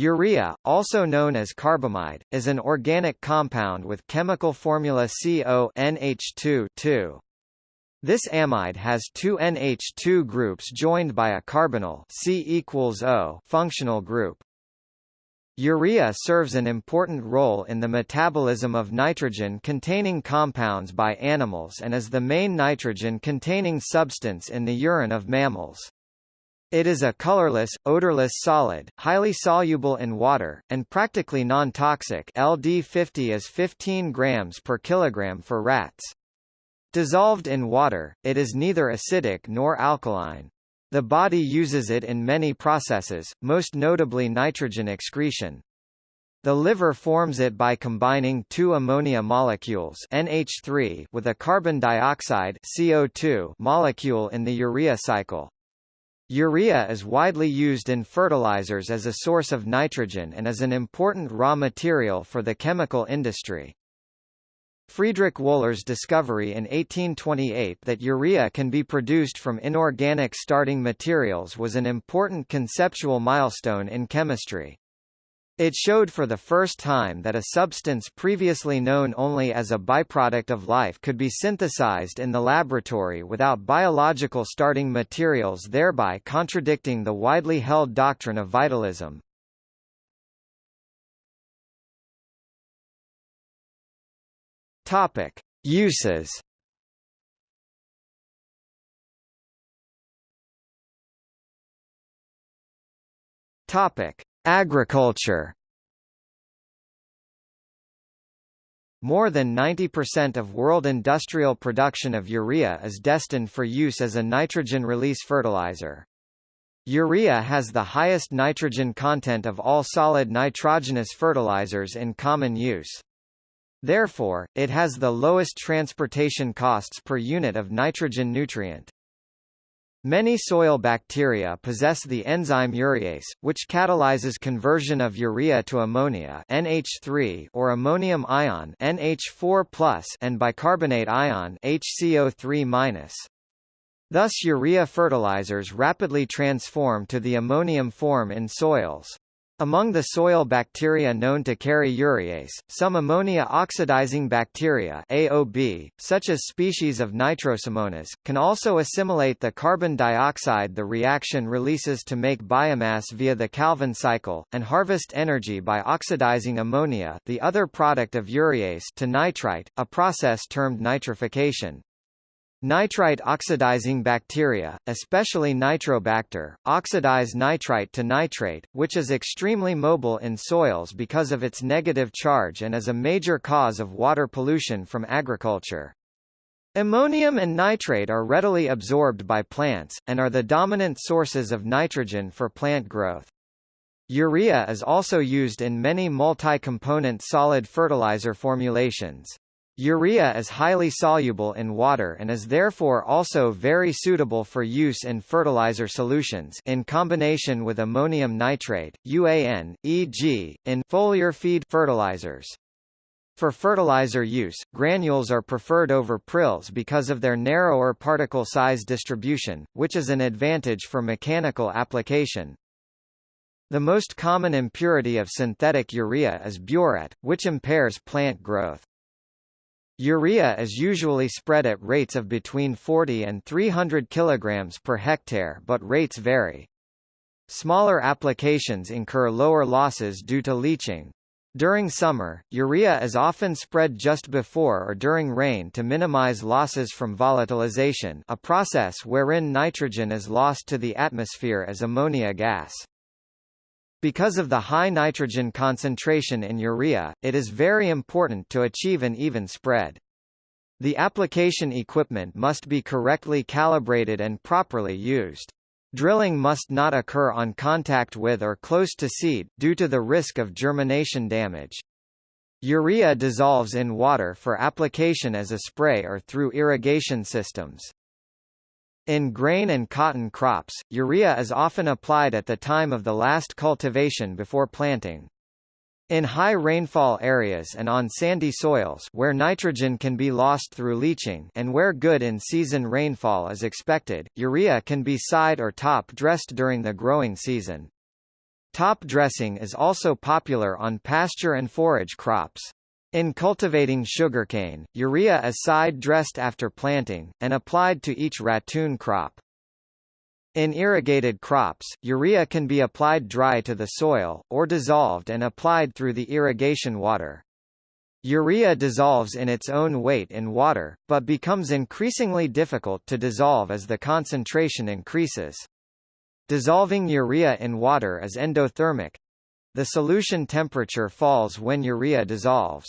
Urea, also known as carbamide, is an organic compound with chemical formula CO This amide has two NH2 groups joined by a carbonyl C functional group. Urea serves an important role in the metabolism of nitrogen-containing compounds by animals and is the main nitrogen-containing substance in the urine of mammals. It is a colorless, odorless solid, highly soluble in water, and practically non-toxic LD50 is 15 grams per kilogram for rats. Dissolved in water, it is neither acidic nor alkaline. The body uses it in many processes, most notably nitrogen excretion. The liver forms it by combining two ammonia molecules NH3 with a carbon dioxide CO2 molecule in the urea cycle. Urea is widely used in fertilizers as a source of nitrogen and is an important raw material for the chemical industry. Friedrich Wöhler's discovery in 1828 that urea can be produced from inorganic starting materials was an important conceptual milestone in chemistry. It showed for the first time that a substance previously known only as a byproduct of life could be synthesized in the laboratory without biological starting materials thereby contradicting the widely held doctrine of vitalism. Topic: Uses. Topic: Agriculture More than 90% of world industrial production of urea is destined for use as a nitrogen release fertilizer. Urea has the highest nitrogen content of all solid nitrogenous fertilizers in common use. Therefore, it has the lowest transportation costs per unit of nitrogen nutrient. Many soil bacteria possess the enzyme urease, which catalyzes conversion of urea to ammonia NH3 or ammonium ion NH4+ and bicarbonate ion HCO3-. Thus urea fertilizers rapidly transform to the ammonium form in soils. Among the soil bacteria known to carry urease, some ammonia-oxidizing bacteria AOB, such as species of Nitrosomonas, can also assimilate the carbon dioxide the reaction releases to make biomass via the Calvin cycle, and harvest energy by oxidizing ammonia the other product of urease to nitrite, a process termed nitrification. Nitrite oxidizing bacteria, especially Nitrobacter, oxidize nitrite to nitrate, which is extremely mobile in soils because of its negative charge and is a major cause of water pollution from agriculture. Ammonium and nitrate are readily absorbed by plants, and are the dominant sources of nitrogen for plant growth. Urea is also used in many multi-component solid fertilizer formulations. Urea is highly soluble in water and is therefore also very suitable for use in fertilizer solutions in combination with ammonium nitrate, UAN, e.g., in foliar feed fertilizers. For fertilizer use, granules are preferred over prills because of their narrower particle size distribution, which is an advantage for mechanical application. The most common impurity of synthetic urea is biuret, which impairs plant growth. Urea is usually spread at rates of between 40 and 300 kg per hectare but rates vary. Smaller applications incur lower losses due to leaching. During summer, urea is often spread just before or during rain to minimize losses from volatilization a process wherein nitrogen is lost to the atmosphere as ammonia gas. Because of the high nitrogen concentration in urea, it is very important to achieve an even spread. The application equipment must be correctly calibrated and properly used. Drilling must not occur on contact with or close to seed, due to the risk of germination damage. Urea dissolves in water for application as a spray or through irrigation systems. In grain and cotton crops, urea is often applied at the time of the last cultivation before planting. In high rainfall areas and on sandy soils where nitrogen can be lost through leaching and where good in-season rainfall is expected, urea can be side or top dressed during the growing season. Top dressing is also popular on pasture and forage crops. In cultivating sugarcane, urea is side-dressed after planting, and applied to each ratoon crop. In irrigated crops, urea can be applied dry to the soil, or dissolved and applied through the irrigation water. Urea dissolves in its own weight in water, but becomes increasingly difficult to dissolve as the concentration increases. Dissolving urea in water is endothermic, the solution temperature falls when urea dissolves.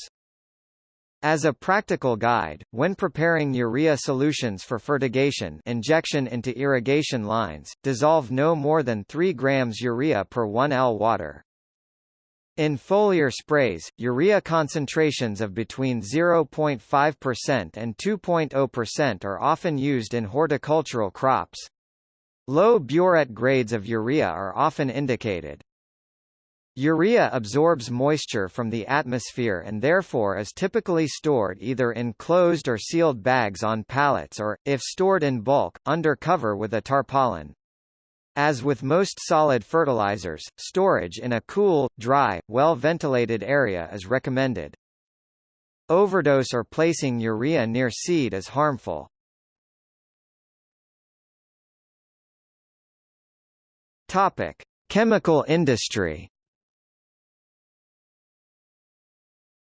As a practical guide, when preparing urea solutions for fertigation injection into irrigation lines, dissolve no more than 3 grams urea per 1 L water. In foliar sprays, urea concentrations of between 0.5% and 2.0% are often used in horticultural crops. Low biuret grades of urea are often indicated. Urea absorbs moisture from the atmosphere and therefore is typically stored either in closed or sealed bags on pallets or, if stored in bulk, under cover with a tarpaulin. As with most solid fertilizers, storage in a cool, dry, well-ventilated area is recommended. Overdose or placing urea near seed is harmful. Topic: Chemical industry.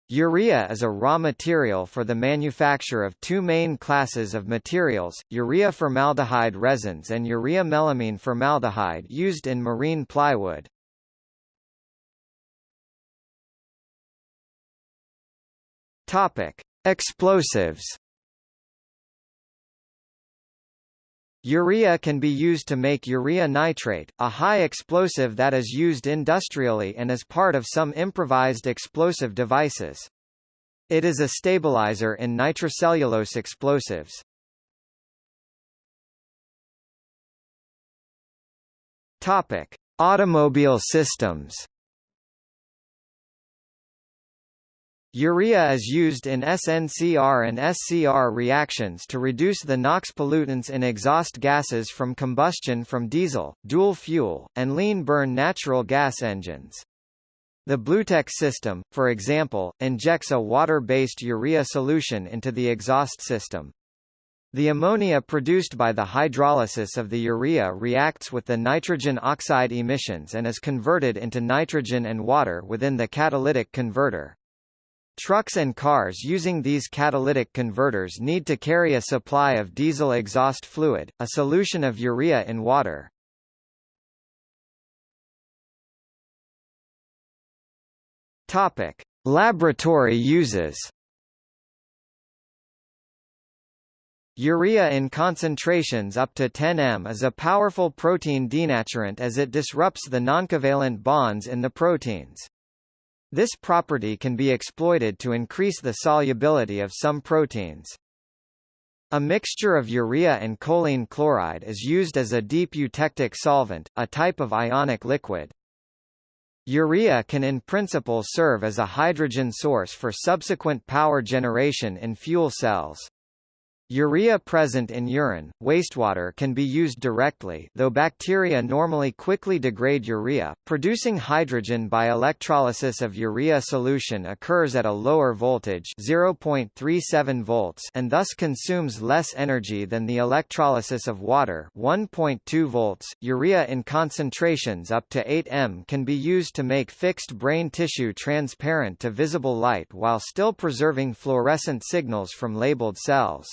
Urea is a raw material for the manufacture of two main classes of materials, urea formaldehyde resins and urea melamine formaldehyde used in marine plywood. Topic: Explosives Urea can be used to make urea nitrate, a high explosive that is used industrially and as part of some improvised explosive devices. It is a stabilizer in nitrocellulose explosives. Topic: Automobile systems. Urea is used in SNCR and SCR reactions to reduce the NOx pollutants in exhaust gases from combustion from diesel, dual fuel, and lean burn natural gas engines. The BlueTec system, for example, injects a water-based urea solution into the exhaust system. The ammonia produced by the hydrolysis of the urea reacts with the nitrogen oxide emissions and is converted into nitrogen and water within the catalytic converter. Trucks and cars using these catalytic converters need to carry a supply of diesel exhaust fluid, a solution of urea in water. Topic: Laboratory uses. Urea in concentrations up to 10 m is a powerful protein denaturant as it disrupts the noncovalent bonds in the proteins. This property can be exploited to increase the solubility of some proteins. A mixture of urea and choline chloride is used as a deep eutectic solvent, a type of ionic liquid. Urea can in principle serve as a hydrogen source for subsequent power generation in fuel cells. Urea present in urine, wastewater can be used directly though bacteria normally quickly degrade urea. Producing hydrogen by electrolysis of urea solution occurs at a lower voltage 0.37 volts and thus consumes less energy than the electrolysis of water 1.2 volts. Urea in concentrations up to 8 m can be used to make fixed brain tissue transparent to visible light while still preserving fluorescent signals from labeled cells.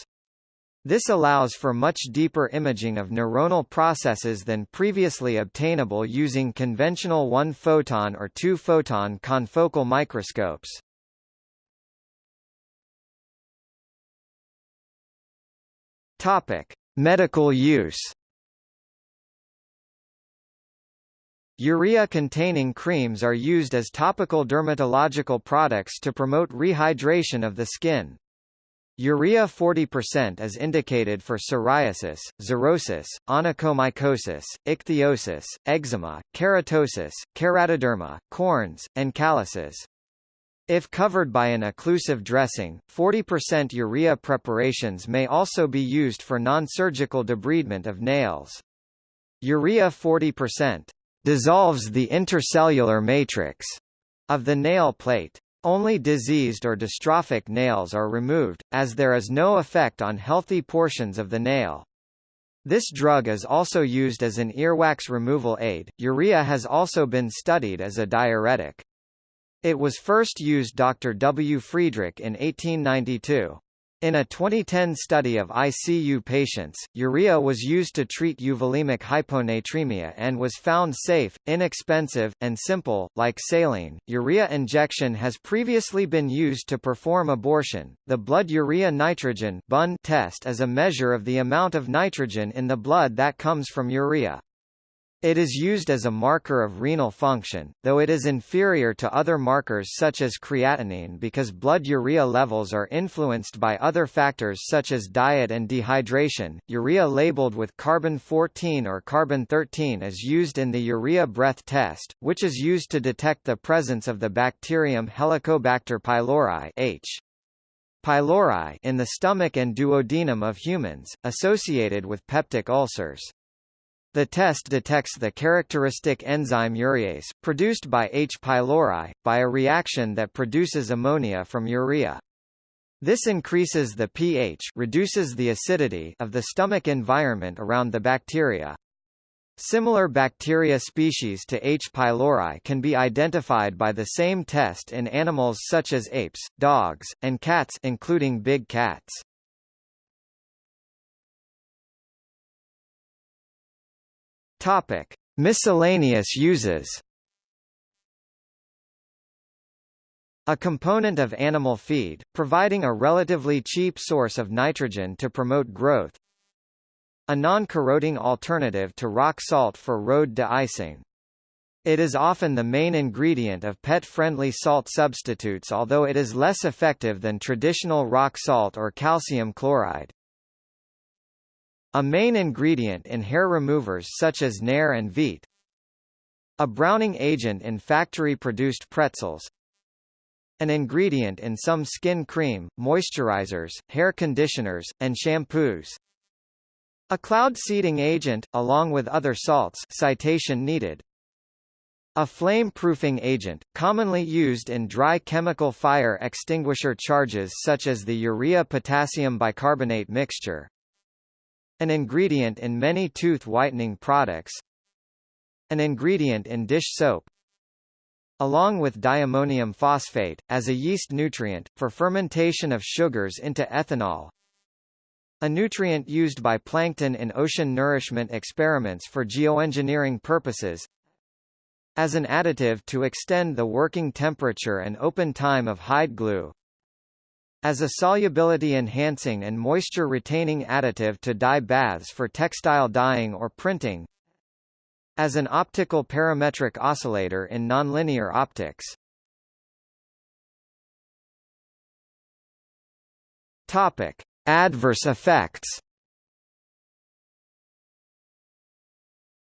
This allows for much deeper imaging of neuronal processes than previously obtainable using conventional one-photon or two-photon confocal microscopes. Topic: Medical use. Urea-containing creams are used as topical dermatological products to promote rehydration of the skin. Urea 40% is indicated for psoriasis, xerosis, onychomycosis, ichthyosis, eczema, keratosis, keratoderma, corns, and calluses. If covered by an occlusive dressing, 40% urea preparations may also be used for non-surgical debridement of nails. Urea 40% dissolves the intercellular matrix of the nail plate. Only diseased or dystrophic nails are removed, as there is no effect on healthy portions of the nail. This drug is also used as an earwax removal aid. Urea has also been studied as a diuretic. It was first used Dr. W. Friedrich in 1892. In a 2010 study of ICU patients, urea was used to treat euvolemic hyponatremia and was found safe, inexpensive, and simple. Like saline, urea injection has previously been used to perform abortion. The blood urea nitrogen (BUN) test is a measure of the amount of nitrogen in the blood that comes from urea. It is used as a marker of renal function, though it is inferior to other markers such as creatinine because blood urea levels are influenced by other factors such as diet and dehydration. Urea labeled with carbon 14 or carbon 13 is used in the urea breath test, which is used to detect the presence of the bacterium Helicobacter pylori H. pylori in the stomach and duodenum of humans, associated with peptic ulcers. The test detects the characteristic enzyme urease, produced by H. pylori, by a reaction that produces ammonia from urea. This increases the pH reduces the acidity of the stomach environment around the bacteria. Similar bacteria species to H. pylori can be identified by the same test in animals such as apes, dogs, and cats including big cats. Topic: Miscellaneous uses. A component of animal feed, providing a relatively cheap source of nitrogen to promote growth. A non-corroding alternative to rock salt for road de-icing. It is often the main ingredient of pet-friendly salt substitutes although it is less effective than traditional rock salt or calcium chloride. A main ingredient in hair removers such as Nair and Veet. A browning agent in factory-produced pretzels. An ingredient in some skin cream, moisturizers, hair conditioners, and shampoos. A cloud seeding agent, along with other salts citation needed. A flame-proofing agent, commonly used in dry chemical fire extinguisher charges such as the urea potassium bicarbonate mixture. An ingredient in many tooth whitening products. An ingredient in dish soap. Along with diammonium phosphate, as a yeast nutrient, for fermentation of sugars into ethanol. A nutrient used by plankton in ocean nourishment experiments for geoengineering purposes. As an additive to extend the working temperature and open time of hide glue. As a solubility-enhancing and moisture-retaining additive to dye baths for textile dyeing or printing. As an optical parametric oscillator in nonlinear optics. Topic: Adverse effects.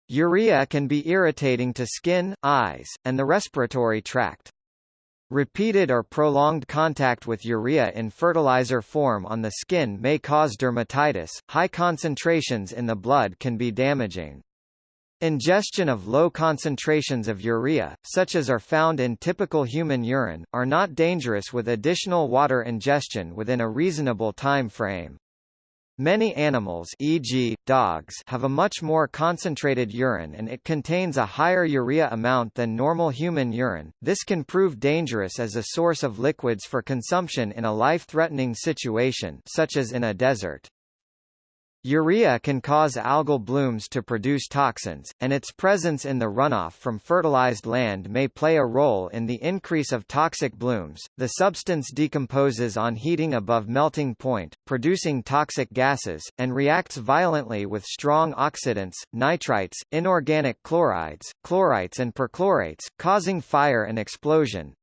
Urea can be irritating to skin, eyes, and the respiratory tract. Repeated or prolonged contact with urea in fertilizer form on the skin may cause dermatitis. High concentrations in the blood can be damaging. Ingestion of low concentrations of urea, such as are found in typical human urine, are not dangerous with additional water ingestion within a reasonable time frame. Many animals e.g., dogs have a much more concentrated urine and it contains a higher urea amount than normal human urine. This can prove dangerous as a source of liquids for consumption in a life-threatening situation such as in a desert. Urea can cause algal blooms to produce toxins, and its presence in the runoff from fertilized land may play a role in the increase of toxic blooms. The substance decomposes on heating above melting point, producing toxic gases, and reacts violently with strong oxidants, nitrites, inorganic chlorides, chlorites and perchlorates, causing fire and explosion.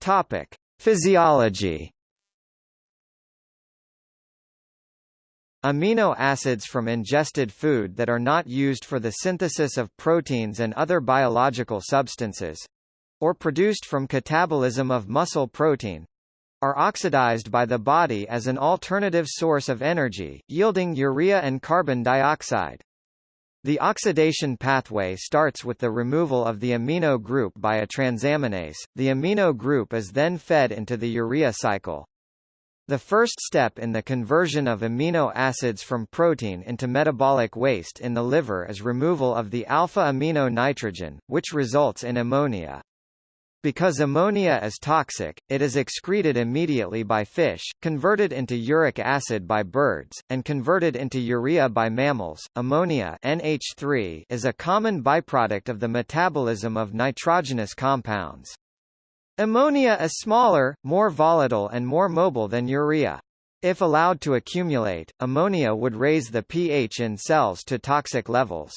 Topic: Physiology Amino acids from ingested food that are not used for the synthesis of proteins and other biological substances or produced from catabolism of muscle protein are oxidized by the body as an alternative source of energy, yielding urea and carbon dioxide. The oxidation pathway starts with the removal of the amino group by a transaminase. The amino group is then fed into the urea cycle. The first step in the conversion of amino acids from protein into metabolic waste in the liver is removal of the alpha-amino nitrogen, which results in ammonia. Because ammonia is toxic, it is excreted immediately by fish, converted into uric acid by birds, and converted into urea by mammals. Ammonia NH3 is a common byproduct of the metabolism of nitrogenous compounds. Ammonia is smaller, more volatile and more mobile than urea. If allowed to accumulate, ammonia would raise the pH in cells to toxic levels.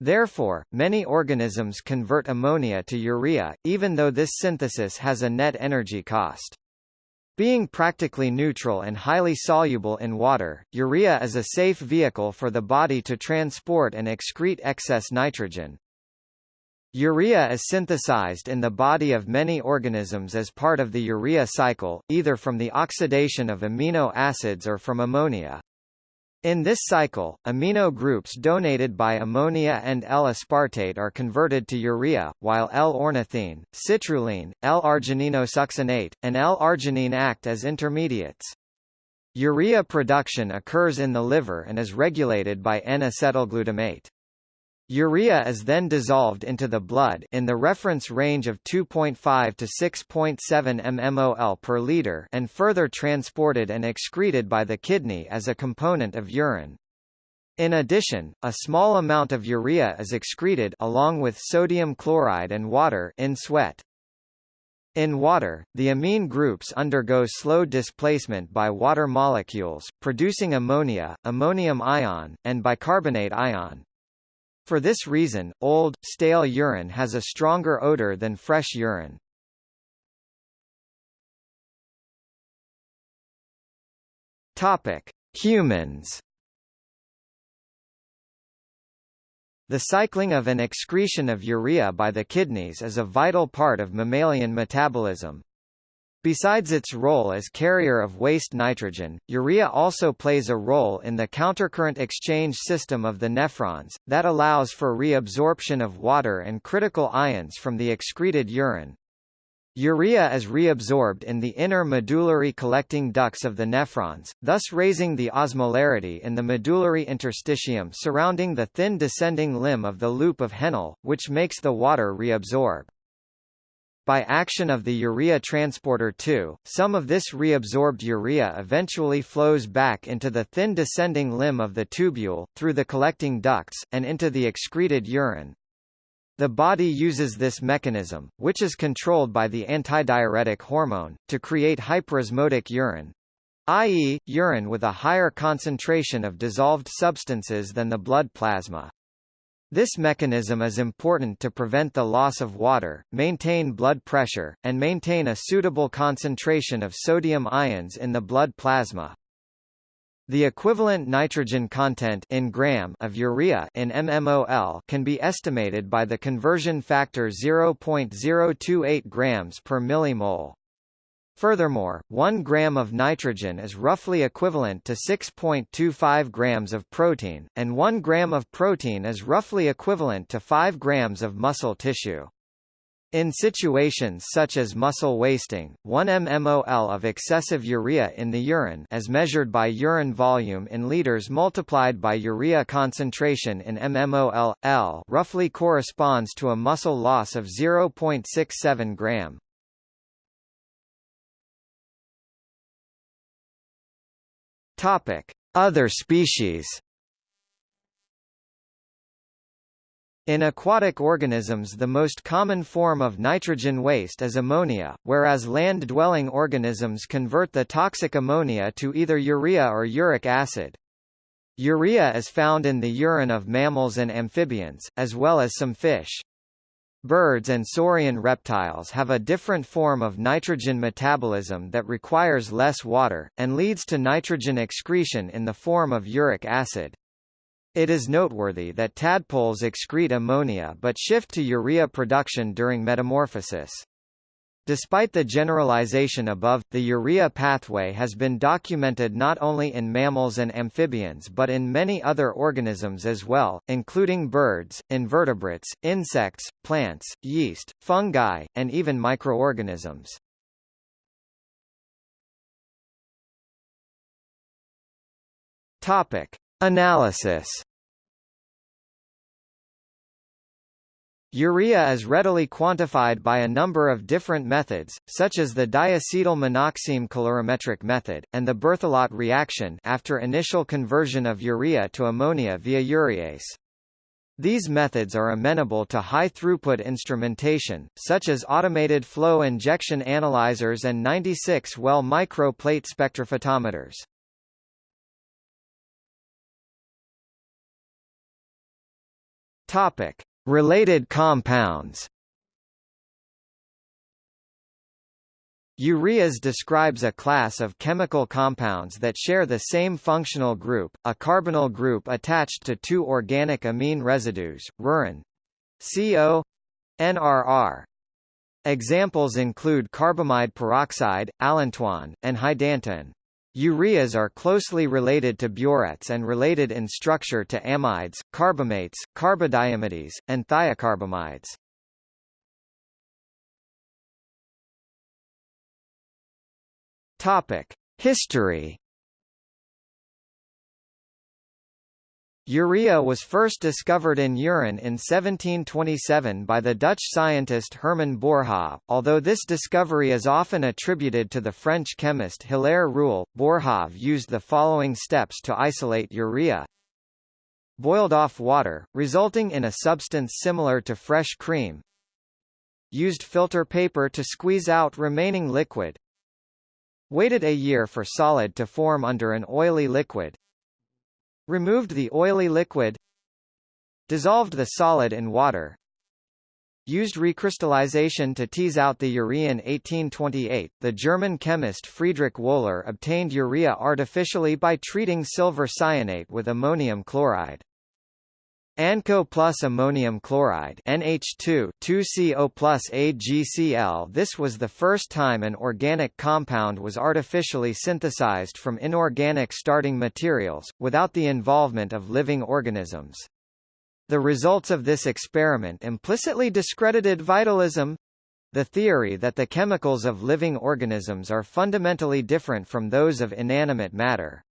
Therefore, many organisms convert ammonia to urea, even though this synthesis has a net energy cost. Being practically neutral and highly soluble in water, urea is a safe vehicle for the body to transport and excrete excess nitrogen. Urea is synthesized in the body of many organisms as part of the urea cycle, either from the oxidation of amino acids or from ammonia. In this cycle, amino groups donated by ammonia and L-aspartate are converted to urea, while L-ornithine, citrulline, L-argininosuccinate, and L-arginine act as intermediates. Urea production occurs in the liver and is regulated by N-acetylglutamate. Urea is then dissolved into the blood in the reference range of 2.5 to 6.7 mmol per liter and further transported and excreted by the kidney as a component of urine. In addition, a small amount of urea is excreted along with sodium chloride and water in sweat. In water, the amine groups undergo slow displacement by water molecules, producing ammonia, ammonium ion, and bicarbonate ion. For this reason, old, stale urine has a stronger odor than fresh urine. Topic: Humans. The cycling of an excretion of urea by the kidneys is a vital part of mammalian metabolism. Besides its role as carrier of waste nitrogen, urea also plays a role in the countercurrent exchange system of the nephrons, that allows for reabsorption of water and critical ions from the excreted urine. Urea is reabsorbed in the inner medullary collecting ducts of the nephrons, thus raising the osmolarity in the medullary interstitium surrounding the thin descending limb of the loop of Henle, which makes the water reabsorb. By action of the urea transporter 2, some of this reabsorbed urea eventually flows back into the thin descending limb of the tubule, through the collecting ducts, and into the excreted urine. The body uses this mechanism, which is controlled by the antidiuretic hormone, to create hyperosmotic urine, i.e., urine with a higher concentration of dissolved substances than the blood plasma. This mechanism is important to prevent the loss of water, maintain blood pressure, and maintain a suitable concentration of sodium ions in the blood plasma. The equivalent nitrogen content in gram of urea in mmol can be estimated by the conversion factor 0.028 grams per millimole. Furthermore, 1 gram of nitrogen is roughly equivalent to 6.25 grams of protein, and 1 gram of protein is roughly equivalent to 5 grams of muscle tissue. In situations such as muscle wasting, 1 mmol of excessive urea in the urine as measured by urine volume in liters multiplied by urea concentration in mmol, roughly corresponds to a muscle loss of 0.67 gram. Topic: Other species. In aquatic organisms the most common form of nitrogen waste is ammonia, whereas land-dwelling organisms convert the toxic ammonia to either urea or uric acid. Urea is found in the urine of mammals and amphibians, as well as some fish. Birds and saurian reptiles have a different form of nitrogen metabolism that requires less water, and leads to nitrogen excretion in the form of uric acid. It is noteworthy that tadpoles excrete ammonia but shift to urea production during metamorphosis. Despite the generalization above, the urea pathway has been documented not only in mammals and amphibians but in many other organisms as well, including birds, invertebrates, insects, plants, yeast, fungi, and even microorganisms. Topic: Analysis Urea is readily quantified by a number of different methods, such as the diacetyl-monoxime calorimetric method, and the Berthelot reaction after initial conversion of urea to ammonia via urease. These methods are amenable to high-throughput instrumentation, such as automated flow injection analyzers and 96-well microplate spectrophotometers. Topic: Related compounds Ureas describes a class of chemical compounds that share the same functional group, a carbonyl group attached to two organic amine residues, rurin CO NRR. Examples include carbamide peroxide, allantoin, and hydantoin. Ureas are closely related to biurets and related in structure to amides, carbamates, carbodiimides, and thiocarbamides. Topic: History Urea was first discovered in urine in 1727 by the Dutch scientist Herman Boerhaave, although this discovery is often attributed to the French chemist Hilaire Rouelle. Boerhaave used the following steps to isolate urea. Boiled off water, resulting in a substance similar to fresh cream. Used filter paper to squeeze out remaining liquid. Waited a year for solid to form under an oily liquid. Removed the oily liquid Dissolved the solid in water Used recrystallization to tease out the urea in 1828. The German chemist Friedrich Wöhler obtained urea artificially by treating silver cyanate with ammonium chloride. ANCO plus ammonium chloride NH2 2CO plus AgCl This was the first time an organic compound was artificially synthesized from inorganic starting materials, without the involvement of living organisms. The results of this experiment implicitly discredited vitalism, the theory that the chemicals of living organisms are fundamentally different from those of inanimate matter.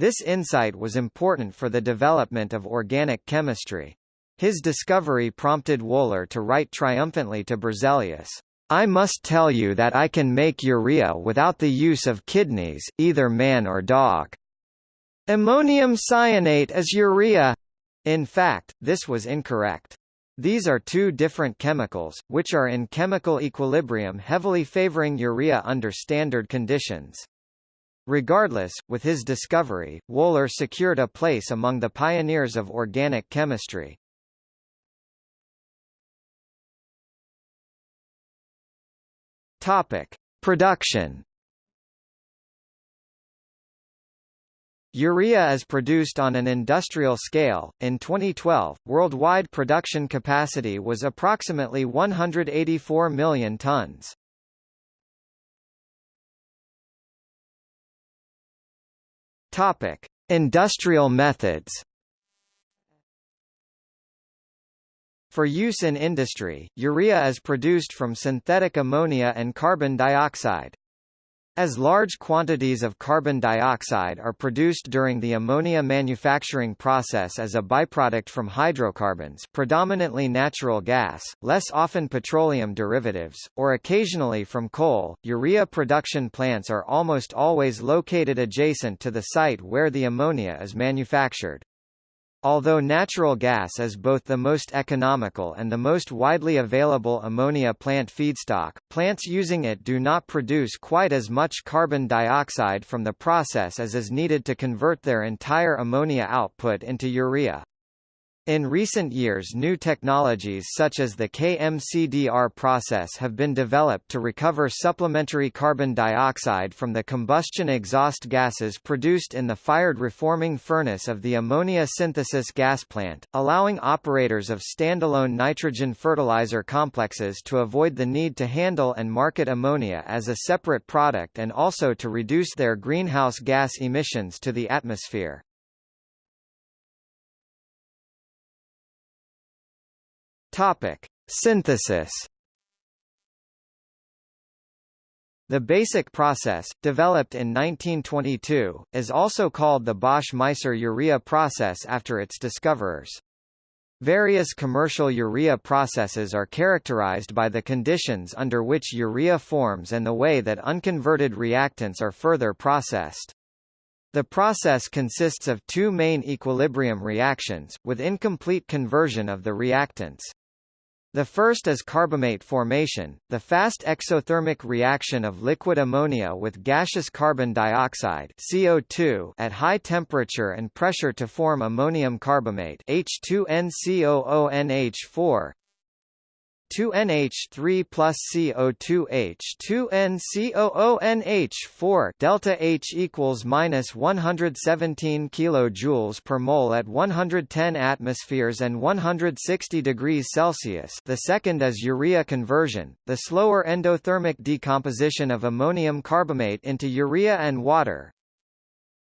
This insight was important for the development of organic chemistry. His discovery prompted Wöhler to write triumphantly to Berzelius, I must tell you that I can make urea without the use of kidneys, either man or dog. Ammonium cyanate is urea. In fact, this was incorrect. These are two different chemicals, which are in chemical equilibrium heavily favoring urea under standard conditions. Regardless, with his discovery, Wöhler secured a place among the pioneers of organic chemistry. Topic: Production. Urea is produced on an industrial scale. In 2012, worldwide production capacity was approximately 184 million tons. Topic: Industrial methods. For use in industry, urea is produced from synthetic ammonia and carbon dioxide. As large quantities of carbon dioxide are produced during the ammonia manufacturing process as a byproduct from hydrocarbons predominantly natural gas, less often petroleum derivatives, or occasionally from coal, urea production plants are almost always located adjacent to the site where the ammonia is manufactured. Although natural gas is both the most economical and the most widely available ammonia plant feedstock, plants using it do not produce quite as much carbon dioxide from the process as is needed to convert their entire ammonia output into urea. In recent years new technologies such as the KMCDR process have been developed to recover supplementary carbon dioxide from the combustion exhaust gases produced in the fired reforming furnace of the ammonia synthesis gas plant, allowing operators of standalone nitrogen fertilizer complexes to avoid the need to handle and market ammonia as a separate product and also to reduce their greenhouse gas emissions to the atmosphere. Topic: Synthesis. The basic process, developed in 1922, is also called the Bosch-Meiser urea process after its discoverers. Various commercial urea processes are characterized by the conditions under which urea forms and the way that unconverted reactants are further processed. The process consists of two main equilibrium reactions, with incomplete conversion of the reactants. The first is carbamate formation, the fast exothermic reaction of liquid ammonia with gaseous carbon dioxide CO2 at high temperature and pressure to form ammonium carbamate H2NCOONH4 2NH3 plus CO2H 2NCOONH4 delta H equals minus 117 kilojoules per mole at 110 atmospheres and 160 degrees Celsius. The second is urea conversion, the slower endothermic decomposition of ammonium carbamate into urea and water,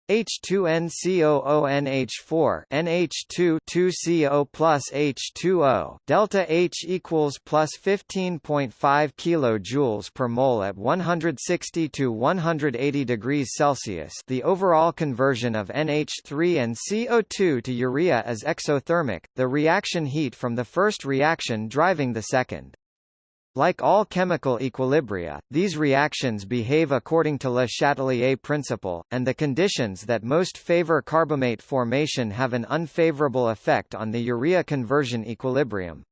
H2NCOONH4 NH2 2CO plus H2O delta H equals plus 15.5 kilojoules per mole at 160 to 180 degrees Celsius. The overall conversion of NH3 and CO2 to urea is exothermic, the reaction heat from the first reaction driving the second. Like all chemical equilibria, these reactions behave according to Le Chatelier principle, and the conditions that most favor carbamate formation have an unfavorable effect on the urea conversion equilibrium.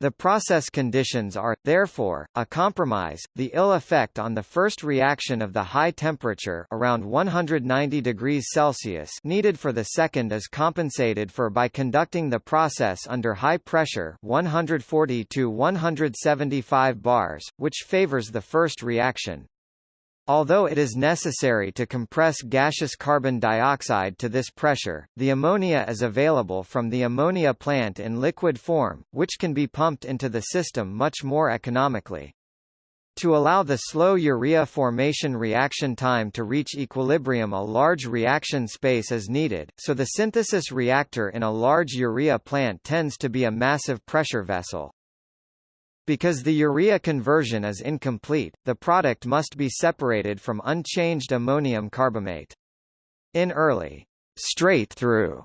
The process conditions are, therefore, a compromise, the ill effect on the first reaction of the high temperature around 190 degrees Celsius needed for the second is compensated for by conducting the process under high pressure 140 to 175 bars, which favors the first reaction. Although it is necessary to compress gaseous carbon dioxide to this pressure, the ammonia is available from the ammonia plant in liquid form, which can be pumped into the system much more economically. To allow the slow urea formation reaction time to reach equilibrium a large reaction space is needed, so the synthesis reactor in a large urea plant tends to be a massive pressure vessel. Because the urea conversion is incomplete, the product must be separated from unchanged ammonium carbamate. In early straight-through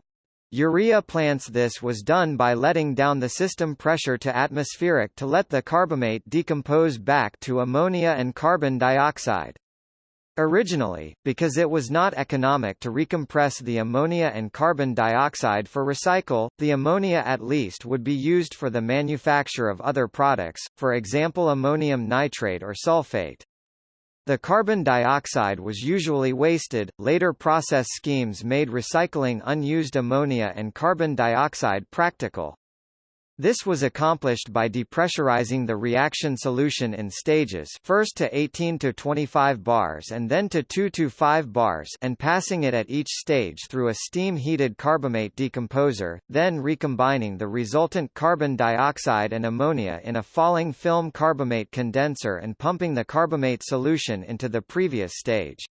urea plants this was done by letting down the system pressure to atmospheric to let the carbamate decompose back to ammonia and carbon dioxide. Originally, because it was not economic to recompress the ammonia and carbon dioxide for recycle, the ammonia at least would be used for the manufacture of other products, for example ammonium nitrate or sulfate. The carbon dioxide was usually wasted. Later process schemes made recycling unused ammonia and carbon dioxide practical. This was accomplished by depressurizing the reaction solution in stages first to 18 to 25 bars and then to 2 to 5 bars and passing it at each stage through a steam-heated carbamate decomposer, then recombining the resultant carbon dioxide and ammonia in a falling film carbamate condenser and pumping the carbamate solution into the previous stage.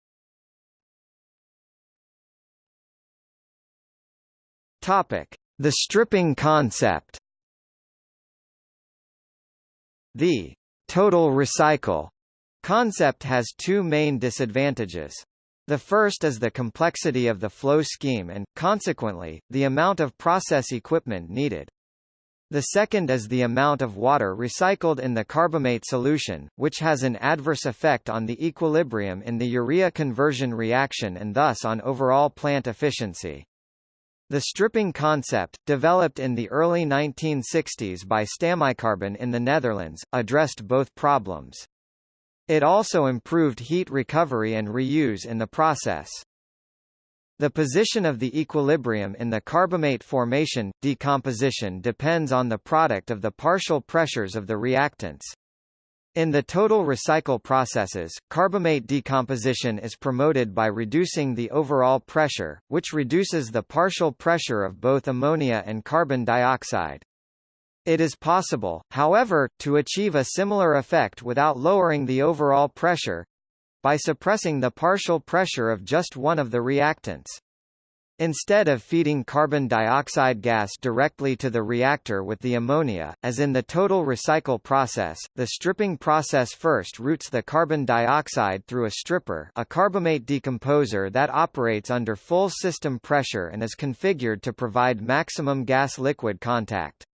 Topic: The stripping concept the total recycle concept has two main disadvantages. The first is the complexity of the flow scheme and, consequently, the amount of process equipment needed. The second is the amount of water recycled in the carbamate solution, which has an adverse effect on the equilibrium in the urea conversion reaction and thus on overall plant efficiency. The stripping concept, developed in the early 1960s by Stamicarbon in the Netherlands, addressed both problems. It also improved heat recovery and reuse in the process. The position of the equilibrium in the carbamate formation, decomposition depends on the product of the partial pressures of the reactants. In the total recycle processes, carbamate decomposition is promoted by reducing the overall pressure, which reduces the partial pressure of both ammonia and carbon dioxide. It is possible, however, to achieve a similar effect without lowering the overall pressure, by suppressing the partial pressure of just one of the reactants. Instead of feeding carbon dioxide gas directly to the reactor with the ammonia, as in the total recycle process, the stripping process first routes the carbon dioxide through a stripper a carbamate decomposer that operates under full system pressure and is configured to provide maximum gas-liquid contact.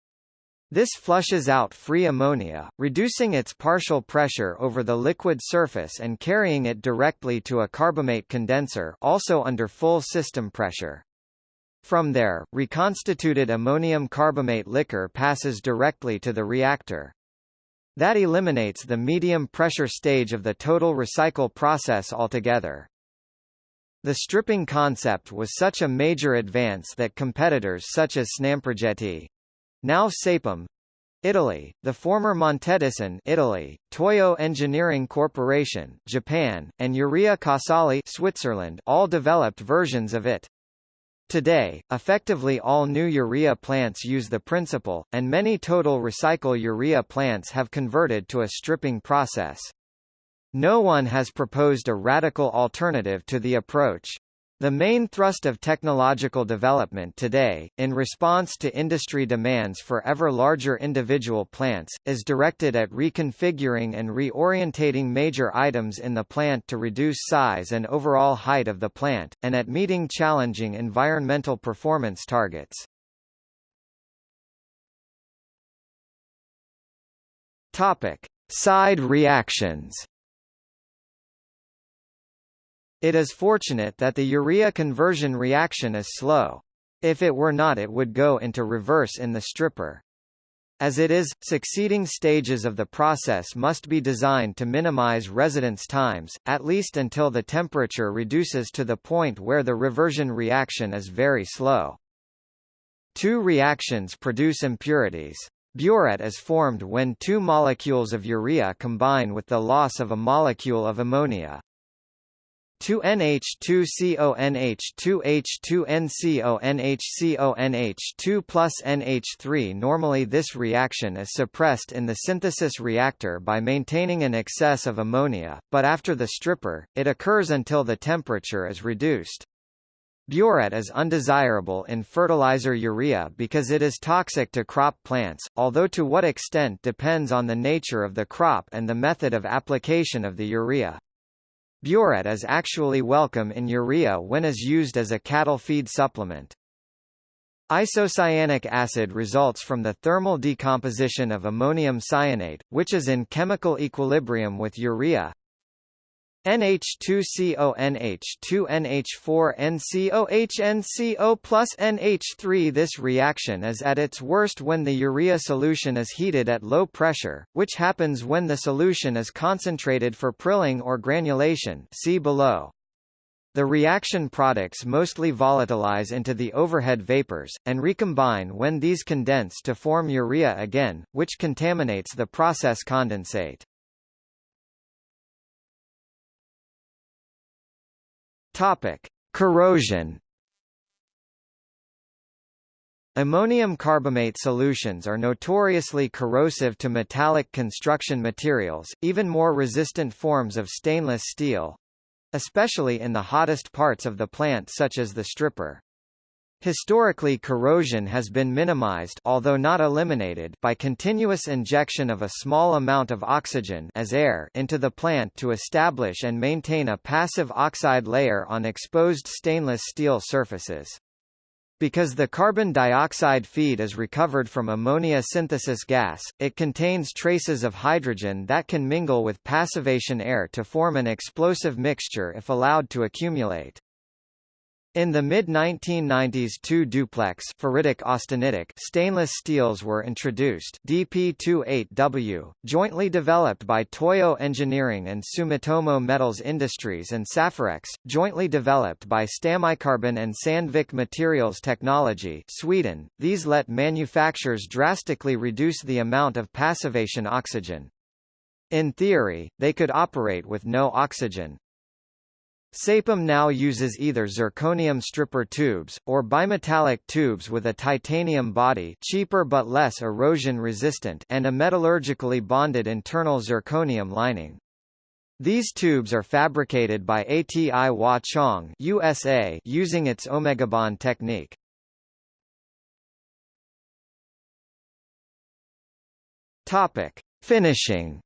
This flushes out free ammonia, reducing its partial pressure over the liquid surface and carrying it directly to a carbamate condenser also under full system pressure. From there, reconstituted ammonium carbamate liquor passes directly to the reactor. That eliminates the medium pressure stage of the total recycle process altogether. The stripping concept was such a major advance that competitors such as Snamprogetti, now Saipem, Italy, the former Montedison Italy, Toyo Engineering Corporation, Japan, and Urea Casale Switzerland all developed versions of it. Today, effectively all new urea plants use the principle, and many total recycle urea plants have converted to a stripping process. No one has proposed a radical alternative to the approach. The main thrust of technological development today, in response to industry demands for ever larger individual plants, is directed at reconfiguring and reorientating major items in the plant to reduce size and overall height of the plant, and at meeting challenging environmental performance targets. Topic. Side reactions it is fortunate that the urea conversion reaction is slow. If it were not it would go into reverse in the stripper. As it is, succeeding stages of the process must be designed to minimize residence times, at least until the temperature reduces to the point where the reversion reaction is very slow. Two reactions produce impurities. Biuret is formed when two molecules of urea combine with the loss of a molecule of ammonia. 2NH2CONH2H2NCONHCONH2 plus NH3 Normally this reaction is suppressed in the synthesis reactor by maintaining an excess of ammonia, but after the stripper, it occurs until the temperature is reduced. Biuret is undesirable in fertilizer urea because it is toxic to crop plants, although to what extent depends on the nature of the crop and the method of application of the urea. Biuret is actually welcome in urea when is used as a cattle feed supplement. Isocyanic acid results from the thermal decomposition of ammonium cyanate, which is in chemical equilibrium with urea, NH2CONH2NH4NCOHNCO plus NH3 This reaction is at its worst when the urea solution is heated at low pressure, which happens when the solution is concentrated for prilling or granulation see below. The reaction products mostly volatilize into the overhead vapors, and recombine when these condense to form urea again, which contaminates the process condensate. Topic: Corrosion. Ammonium carbamate solutions are notoriously corrosive to metallic construction materials, even more resistant forms of stainless steel, especially in the hottest parts of the plant such as the stripper. Historically corrosion has been minimized although not eliminated by continuous injection of a small amount of oxygen as air into the plant to establish and maintain a passive oxide layer on exposed stainless steel surfaces. Because the carbon dioxide feed is recovered from ammonia synthesis gas, it contains traces of hydrogen that can mingle with passivation air to form an explosive mixture if allowed to accumulate. In the mid-1990s two duplex ferritic austenitic stainless steels were introduced DP28W, jointly developed by Toyo Engineering and Sumitomo Metals Industries and Safurex, jointly developed by Stamicarbon and Sandvik Materials Technology Sweden. These let manufacturers drastically reduce the amount of passivation oxygen. In theory, they could operate with no oxygen. Saipem now uses either zirconium stripper tubes, or bimetallic tubes with a titanium body cheaper but less erosion-resistant and a metallurgically bonded internal zirconium lining. These tubes are fabricated by ATI Wah Chang USA using its omegabond technique. Topic: Finishing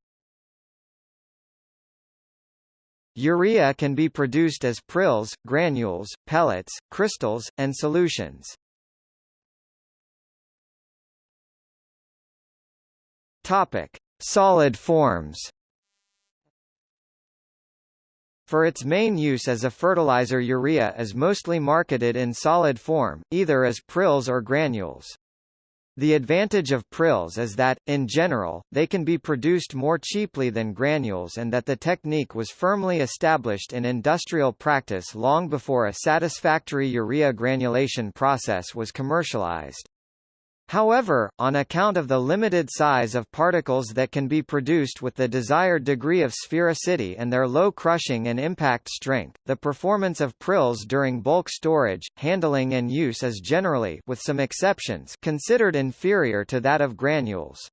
Urea can be produced as prills, granules, pellets, crystals, and solutions. Topic: Solid forms. For its main use as a fertilizer urea is mostly marketed in solid form, either as prills or granules. The advantage of prills is that, in general, they can be produced more cheaply than granules and that the technique was firmly established in industrial practice long before a satisfactory urea granulation process was commercialized. However, on account of the limited size of particles that can be produced with the desired degree of sphericity and their low crushing and impact strength, the performance of prills during bulk storage, handling and use is generally with some exceptions considered inferior to that of granules.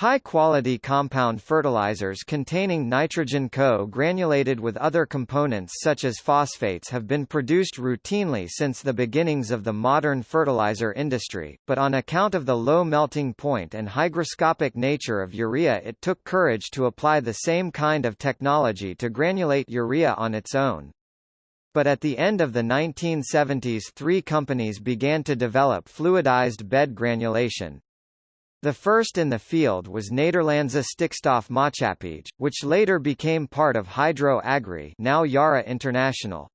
High-quality compound fertilizers containing nitrogen co-granulated with other components such as phosphates have been produced routinely since the beginnings of the modern fertilizer industry, but on account of the low melting point and hygroscopic nature of urea it took courage to apply the same kind of technology to granulate urea on its own. But at the end of the 1970s three companies began to develop fluidized bed granulation, the first in the field was Nederlandse Stikstof which later became part of Hydro Agri now Yara International.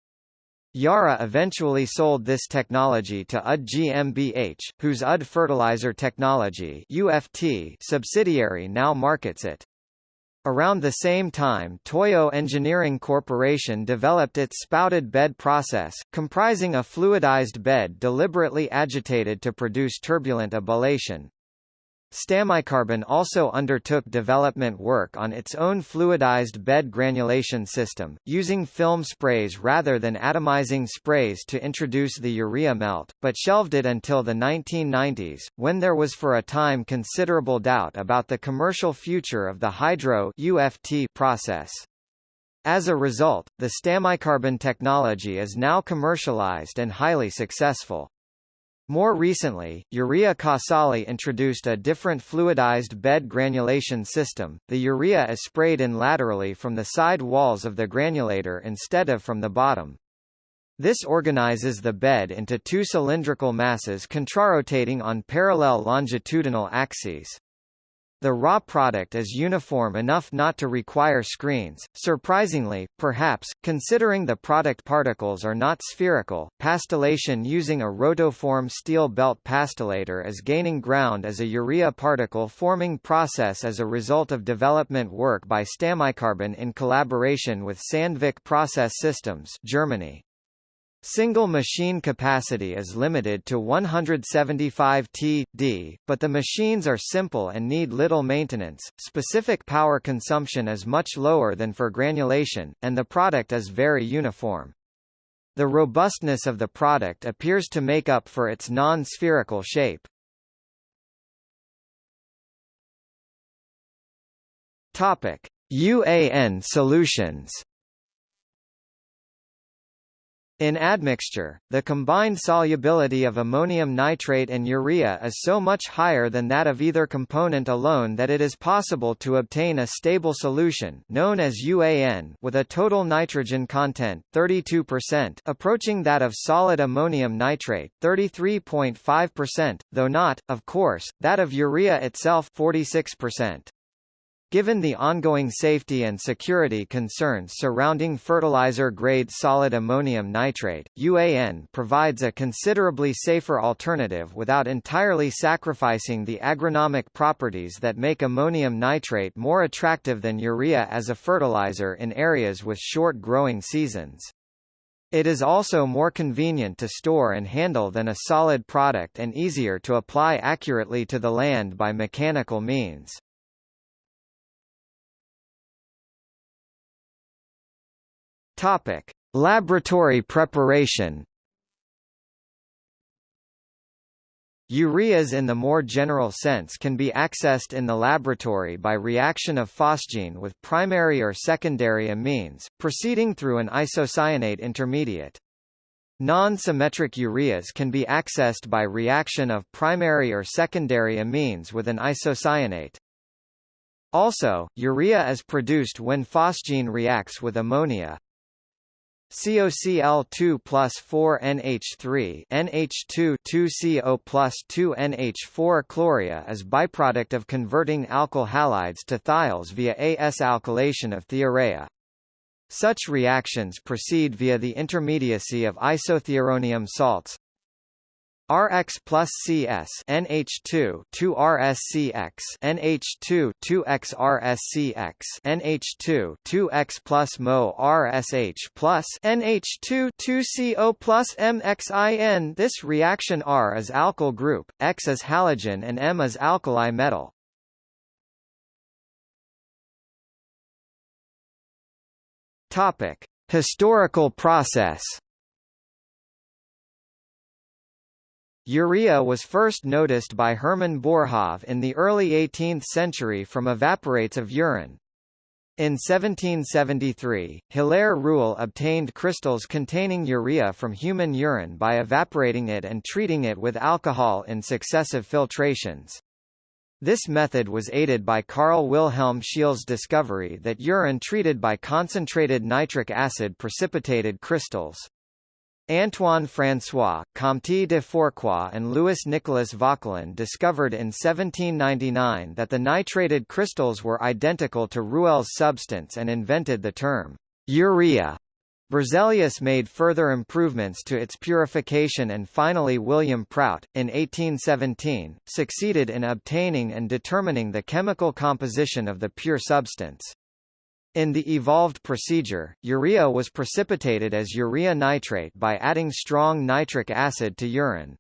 Yara eventually sold this technology to UD GmbH, whose UD Fertilizer Technology UFT subsidiary now markets it. Around the same time Toyo Engineering Corporation developed its spouted bed process, comprising a fluidized bed deliberately agitated to produce turbulent ebullation. Stamicarbon also undertook development work on its own fluidized bed granulation system, using film sprays rather than atomizing sprays to introduce the urea melt, but shelved it until the 1990s, when there was for a time considerable doubt about the commercial future of the hydro UFT process. As a result, the Stamicarbon technology is now commercialized and highly successful. More recently, Urea Casale introduced a different fluidized bed granulation system. The urea is sprayed in laterally from the side walls of the granulator instead of from the bottom. This organizes the bed into two cylindrical masses contrarotating on parallel longitudinal axes. The raw product is uniform enough not to require screens. Surprisingly, perhaps, considering the product particles are not spherical, pastillation using a rotoform steel belt pastillator is gaining ground as a urea particle forming process as a result of development work by Stamicarbon in collaboration with Sandvik Process Systems, Germany. Single machine capacity is limited to 175 T.d., but the machines are simple and need little maintenance. Specific power consumption is much lower than for granulation, and the product is very uniform. The robustness of the product appears to make up for its non-spherical shape. UAN solutions. In admixture, the combined solubility of ammonium nitrate and urea is so much higher than that of either component alone that it is possible to obtain a stable solution known as UAN with a total nitrogen content 32% approaching that of solid ammonium nitrate 33.5%, though not, of course, that of urea itself 46%. Given the ongoing safety and security concerns surrounding fertilizer-grade solid ammonium nitrate, UAN provides a considerably safer alternative without entirely sacrificing the agronomic properties that make ammonium nitrate more attractive than urea as a fertilizer in areas with short growing seasons. It is also more convenient to store and handle than a solid product and easier to apply accurately to the land by mechanical means. Topic: Laboratory preparation. Ureas in the more general sense can be accessed in the laboratory by reaction of phosgene with primary or secondary amines, proceeding through an isocyanate intermediate. Non-symmetric ureas can be accessed by reaction of primary or secondary amines with an isocyanate. Also, urea is produced when phosgene reacts with ammonia, COCl2 plus 4 NH3 NH2 2CO plus 2 NH4 chloria is byproduct of converting alkyl halides to thiols via AS alkylation of thiourea. Such reactions proceed via the intermediacy of isothiouronium salts, Rx plus CS NH2 2 RSCX NH2 2X RSCX NH2 2X plus Mo RSH plus NH2 2CO plus MXIN This reaction R is alkyl group, X is halogen and M is alkali metal. Topic: Historical process Urea was first noticed by Hermann Boerhaave in the early 18th century from evaporates of urine. In 1773, Hilaire Rouelle obtained crystals containing urea from human urine by evaporating it and treating it with alcohol in successive filtrations. This method was aided by Carl Wilhelm Scheele's discovery that urine treated by concentrated nitric acid precipitated crystals. Antoine François, Comte de Fourcroy and Louis-Nicolas Vauquelin discovered in 1799 that the nitrated crystals were identical to Rouelle's substance and invented the term urea. Berzelius made further improvements to its purification and finally William Prout, in 1817, succeeded in obtaining and determining the chemical composition of the pure substance. In the evolved procedure, urea was precipitated as urea nitrate by adding strong nitric acid to urine.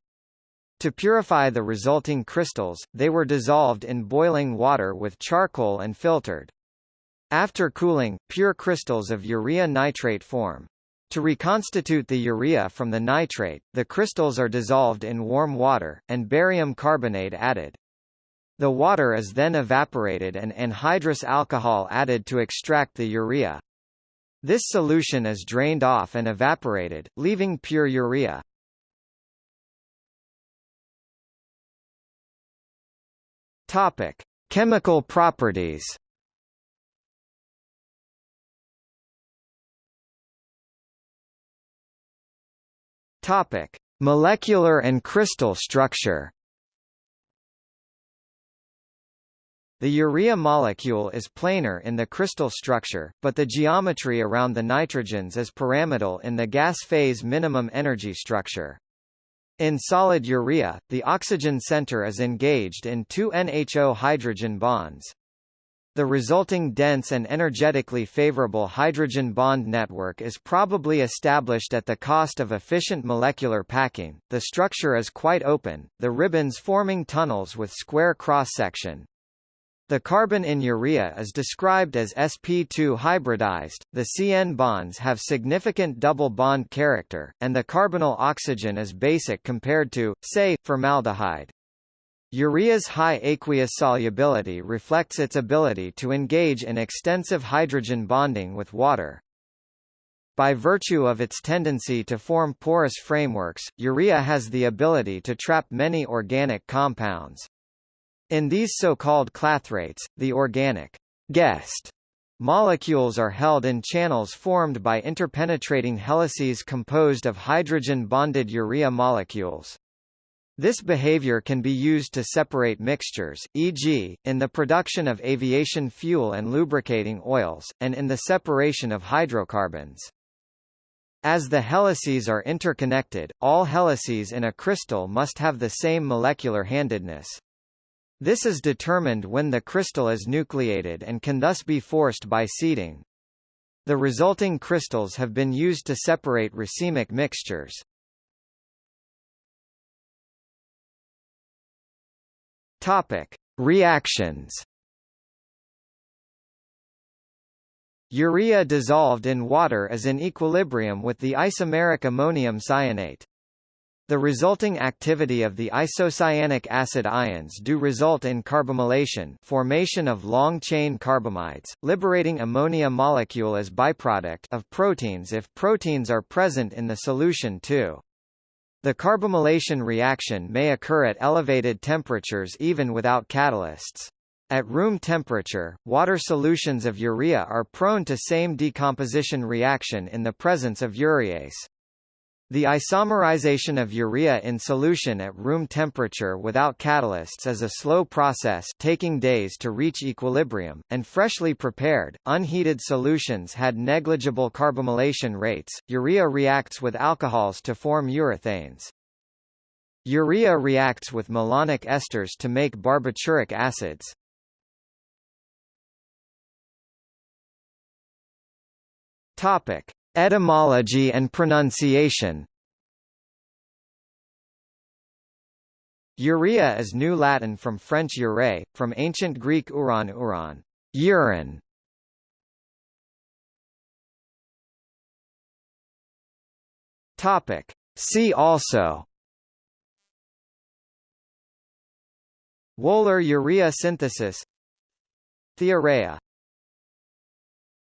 To purify the resulting crystals, they were dissolved in boiling water with charcoal and filtered. After cooling, pure crystals of urea nitrate form. To reconstitute the urea from the nitrate, the crystals are dissolved in warm water, and barium carbonate added. The water is then evaporated and anhydrous alcohol added to extract the urea. This solution is drained off and evaporated, leaving pure urea. Topic: Chemical properties. Topic: Molecular and crystal structure. The urea molecule is planar in the crystal structure, but the geometry around the nitrogens is pyramidal in the gas phase minimum energy structure. In solid urea, the oxygen center is engaged in two NHO hydrogen bonds. The resulting dense and energetically favorable hydrogen bond network is probably established at the cost of efficient molecular packing. The structure is quite open, the ribbons forming tunnels with square cross-section. The carbon in urea is described as sp2 hybridized, the CN bonds have significant double bond character, and the carbonyl oxygen is basic compared to, say, formaldehyde. Urea's high aqueous solubility reflects its ability to engage in extensive hydrogen bonding with water. By virtue of its tendency to form porous frameworks, urea has the ability to trap many organic compounds. In these so-called clathrates, the organic guest molecules are held in channels formed by interpenetrating helices composed of hydrogen-bonded urea molecules. This behavior can be used to separate mixtures, e.g., in the production of aviation fuel and lubricating oils, and in the separation of hydrocarbons. As the helices are interconnected, all helices in a crystal must have the same molecular handedness. This is determined when the crystal is nucleated and can thus be forced by seeding. The resulting crystals have been used to separate racemic mixtures. Topic: Reactions. Urea dissolved in water is in equilibrium with the isomeric ammonium cyanate. The resulting activity of the isocyanic acid ions do result in carbamylation formation of long-chain carbamides, liberating ammonia molecule as byproduct of proteins if proteins are present in the solution too. The carbamylation reaction may occur at elevated temperatures even without catalysts. At room temperature, water solutions of urea are prone to same decomposition reaction in the presence of urease. The isomerization of urea in solution at room temperature without catalysts is a slow process taking days to reach equilibrium, and freshly prepared, unheated solutions had negligible carbamylation rates. Urea reacts with alcohols to form urethanes. Urea reacts with malonic esters to make barbituric acids. Topic: Etymology and pronunciation Urea is New Latin from French ure, from ancient Greek uran uran, urine. Topic. See also Wöhler urea synthesis Thiourea